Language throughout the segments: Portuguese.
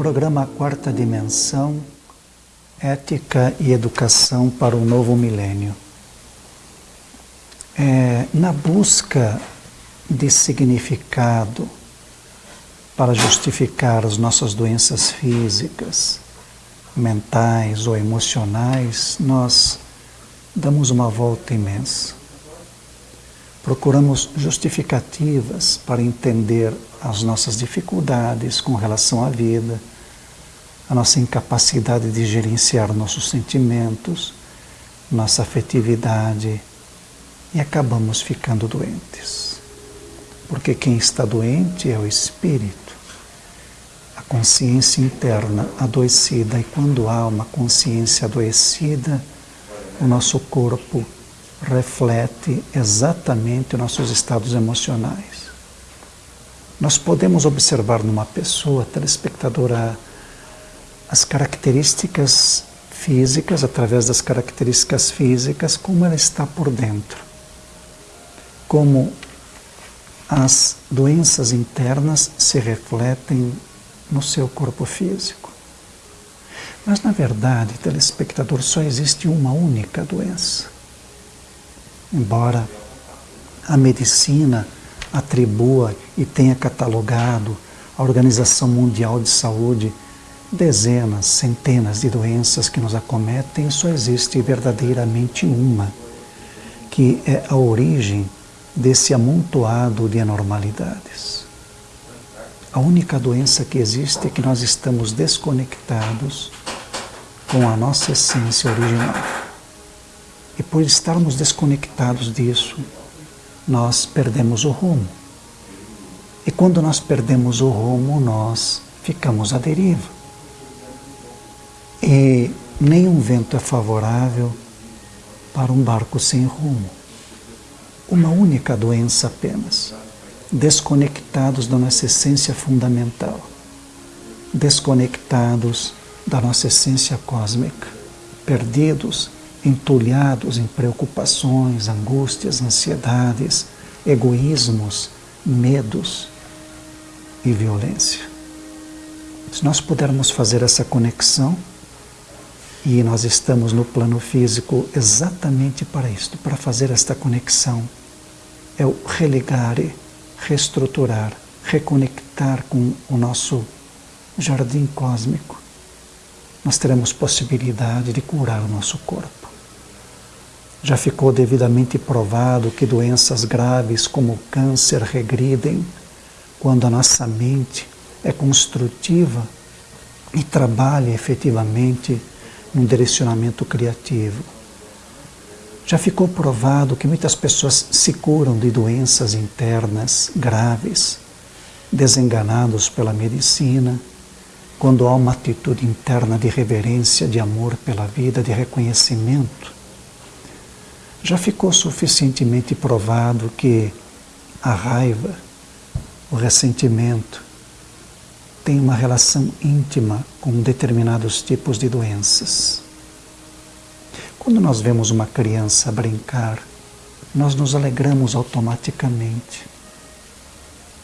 programa Quarta Dimensão, Ética e Educação para o Novo Milênio. É, na busca de significado para justificar as nossas doenças físicas, mentais ou emocionais, nós damos uma volta imensa. Procuramos justificativas para entender as nossas dificuldades com relação à vida, a nossa incapacidade de gerenciar nossos sentimentos, nossa afetividade e acabamos ficando doentes. Porque quem está doente é o espírito, a consciência interna adoecida, e quando há uma consciência adoecida, o nosso corpo reflete exatamente os nossos estados emocionais. Nós podemos observar numa pessoa, telespectadora, as características físicas, através das características físicas, como ela está por dentro. Como as doenças internas se refletem no seu corpo físico. Mas, na verdade, telespectador, só existe uma única doença. Embora a medicina atribua e tenha catalogado a Organização Mundial de Saúde dezenas, centenas de doenças que nos acometem, só existe verdadeiramente uma, que é a origem desse amontoado de anormalidades. A única doença que existe é que nós estamos desconectados com a nossa essência original. E por estarmos desconectados disso, nós perdemos o rumo. E quando nós perdemos o rumo, nós ficamos à deriva. E nenhum vento é favorável para um barco sem rumo. Uma única doença apenas. Desconectados da nossa essência fundamental. Desconectados da nossa essência cósmica. Perdidos entulhados em preocupações, angústias, ansiedades, egoísmos, medos e violência. Se nós pudermos fazer essa conexão, e nós estamos no plano físico exatamente para isto, para fazer esta conexão, é o religar, reestruturar, reconectar com o nosso jardim cósmico. Nós teremos possibilidade de curar o nosso corpo. Já ficou devidamente provado que doenças graves como o câncer regridem quando a nossa mente é construtiva e trabalha efetivamente num direcionamento criativo. Já ficou provado que muitas pessoas se curam de doenças internas graves, desenganados pela medicina, quando há uma atitude interna de reverência, de amor pela vida, de reconhecimento já ficou suficientemente provado que a raiva, o ressentimento, tem uma relação íntima com determinados tipos de doenças. Quando nós vemos uma criança brincar, nós nos alegramos automaticamente.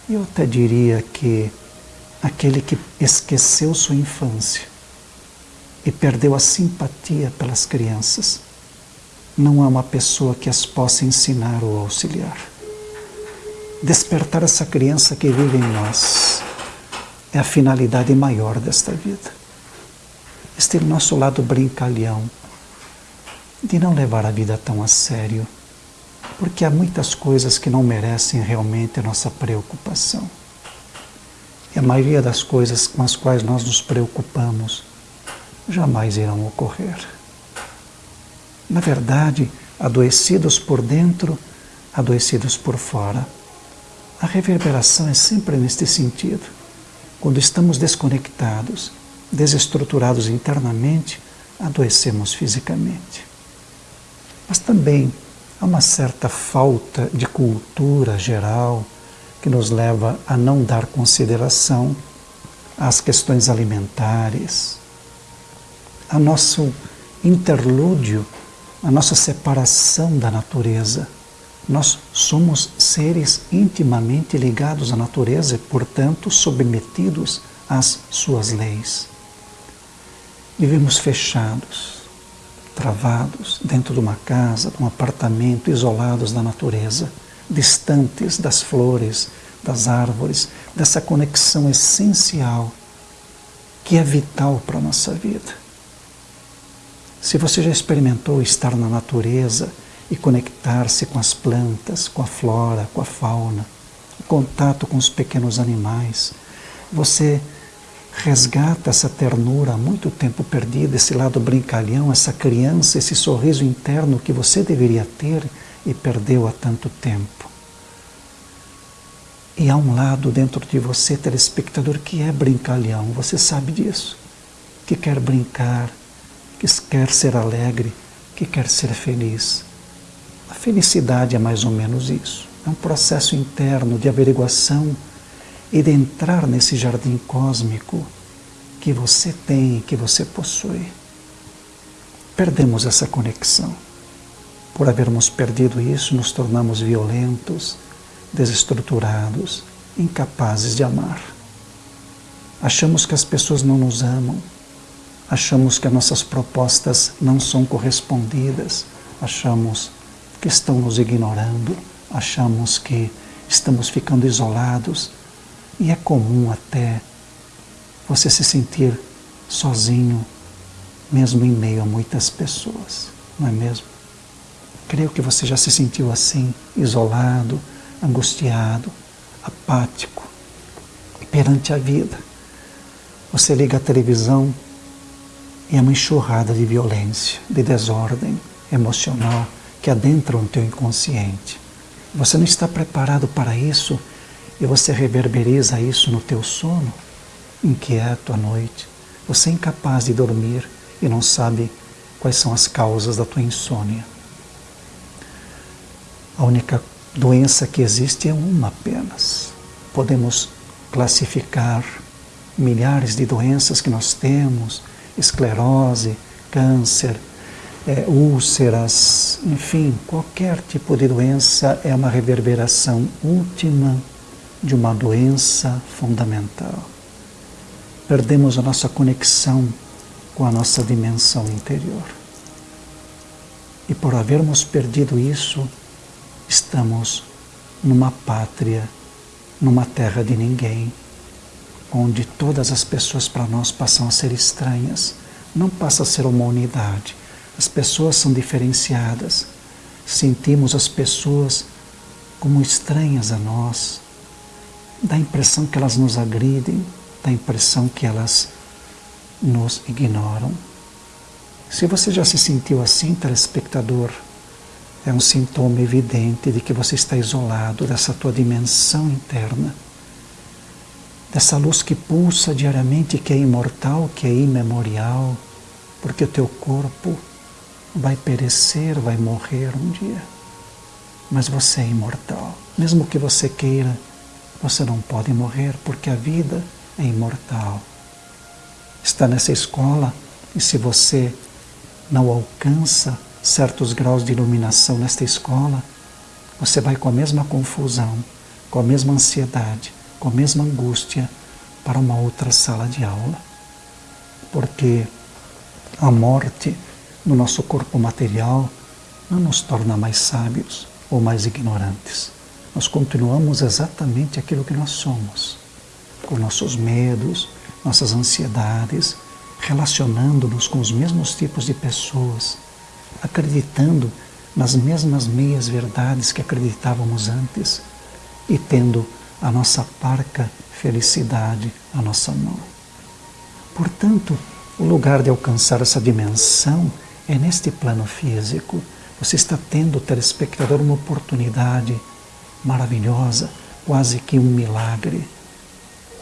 Eu até diria que aquele que esqueceu sua infância e perdeu a simpatia pelas crianças não há uma pessoa que as possa ensinar ou auxiliar. Despertar essa criança que vive em nós é a finalidade maior desta vida. Este nosso lado brincalhão, de não levar a vida tão a sério, porque há muitas coisas que não merecem realmente a nossa preocupação. E a maioria das coisas com as quais nós nos preocupamos jamais irão ocorrer na verdade, adoecidos por dentro, adoecidos por fora. A reverberação é sempre neste sentido. Quando estamos desconectados, desestruturados internamente, adoecemos fisicamente. Mas também há uma certa falta de cultura geral que nos leva a não dar consideração às questões alimentares, a nosso interlúdio a nossa separação da natureza. Nós somos seres intimamente ligados à natureza e, portanto, submetidos às suas leis. Vivemos fechados, travados dentro de uma casa, de um apartamento, isolados da natureza, distantes das flores, das árvores, dessa conexão essencial que é vital para a nossa vida. Se você já experimentou estar na natureza e conectar-se com as plantas, com a flora, com a fauna, o contato com os pequenos animais, você resgata essa ternura há muito tempo perdida, esse lado brincalhão, essa criança, esse sorriso interno que você deveria ter e perdeu há tanto tempo. E há um lado dentro de você, telespectador, que é brincalhão, você sabe disso. Que quer brincar, que quer ser alegre, que quer ser feliz. Felicidade é mais ou menos isso. É um processo interno de averiguação e de entrar nesse jardim cósmico que você tem, que você possui. Perdemos essa conexão. Por havermos perdido isso, nos tornamos violentos, desestruturados, incapazes de amar. Achamos que as pessoas não nos amam, achamos que as nossas propostas não são correspondidas, achamos que estão nos ignorando, achamos que estamos ficando isolados e é comum até você se sentir sozinho, mesmo em meio a muitas pessoas, não é mesmo? Creio que você já se sentiu assim, isolado, angustiado, apático perante a vida. Você liga a televisão e é uma enxurrada de violência, de desordem emocional que adentra o teu inconsciente. Você não está preparado para isso e você reverberiza isso no teu sono, inquieto à noite. Você é incapaz de dormir e não sabe quais são as causas da tua insônia. A única doença que existe é uma apenas. Podemos classificar milhares de doenças que nós temos, esclerose, câncer, é, úlceras, enfim, qualquer tipo de doença é uma reverberação última de uma doença fundamental. Perdemos a nossa conexão com a nossa dimensão interior. E por havermos perdido isso, estamos numa pátria, numa terra de ninguém, onde todas as pessoas para nós passam a ser estranhas, não passa a ser uma unidade. As pessoas são diferenciadas, sentimos as pessoas como estranhas a nós, dá a impressão que elas nos agridem, dá a impressão que elas nos ignoram. Se você já se sentiu assim, telespectador, é um sintoma evidente de que você está isolado dessa tua dimensão interna, dessa luz que pulsa diariamente, que é imortal, que é imemorial, porque o teu corpo vai perecer, vai morrer um dia. Mas você é imortal. Mesmo que você queira, você não pode morrer, porque a vida é imortal. Está nessa escola e se você não alcança certos graus de iluminação nesta escola, você vai com a mesma confusão, com a mesma ansiedade, com a mesma angústia para uma outra sala de aula. Porque a morte no nosso corpo material não nos torna mais sábios ou mais ignorantes. Nós continuamos exatamente aquilo que nós somos, com nossos medos, nossas ansiedades, relacionando-nos com os mesmos tipos de pessoas, acreditando nas mesmas meias verdades que acreditávamos antes e tendo a nossa parca felicidade à nossa mão. Portanto, o lugar de alcançar essa dimensão é neste plano físico. Você está tendo, telespectador, uma oportunidade maravilhosa, quase que um milagre.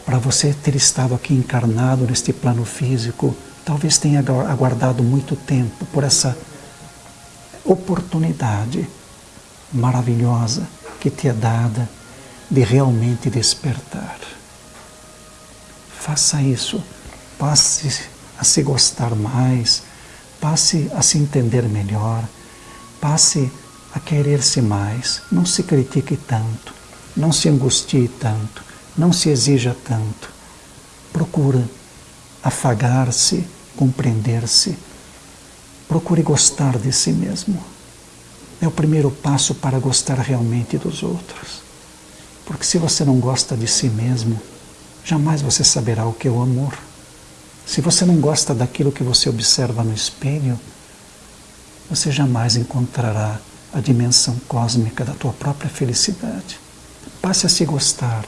Para você ter estado aqui encarnado neste plano físico, talvez tenha aguardado muito tempo por essa oportunidade maravilhosa que te é dada de realmente despertar. Faça isso, passe a se gostar mais, passe a se entender melhor, passe a querer-se mais, não se critique tanto, não se angustie tanto, não se exija tanto. Procura afagar-se, compreender-se. Procure gostar de si mesmo. É o primeiro passo para gostar realmente dos outros. Porque se você não gosta de si mesmo, jamais você saberá o que é o amor. Se você não gosta daquilo que você observa no espelho, você jamais encontrará a dimensão cósmica da tua própria felicidade. Passe a se gostar,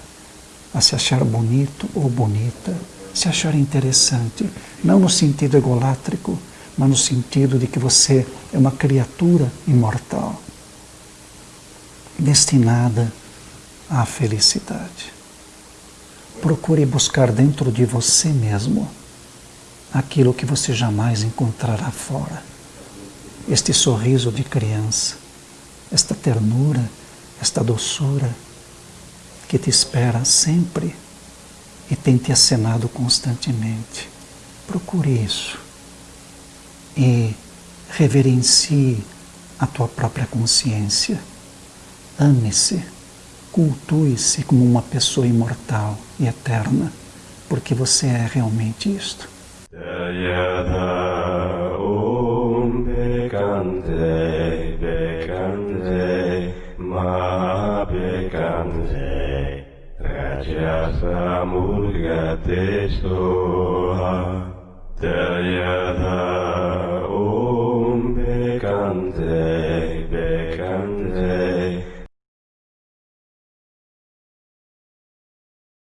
a se achar bonito ou bonita, se achar interessante, não no sentido egolátrico, mas no sentido de que você é uma criatura imortal, destinada à felicidade. Procure buscar dentro de você mesmo aquilo que você jamais encontrará fora. Este sorriso de criança, esta ternura, esta doçura que te espera sempre e tem te acenado constantemente. Procure isso e reverencie a tua própria consciência. Ame-se, cultue-se como uma pessoa imortal e eterna, porque você é realmente isto. Samurga te soha, te ya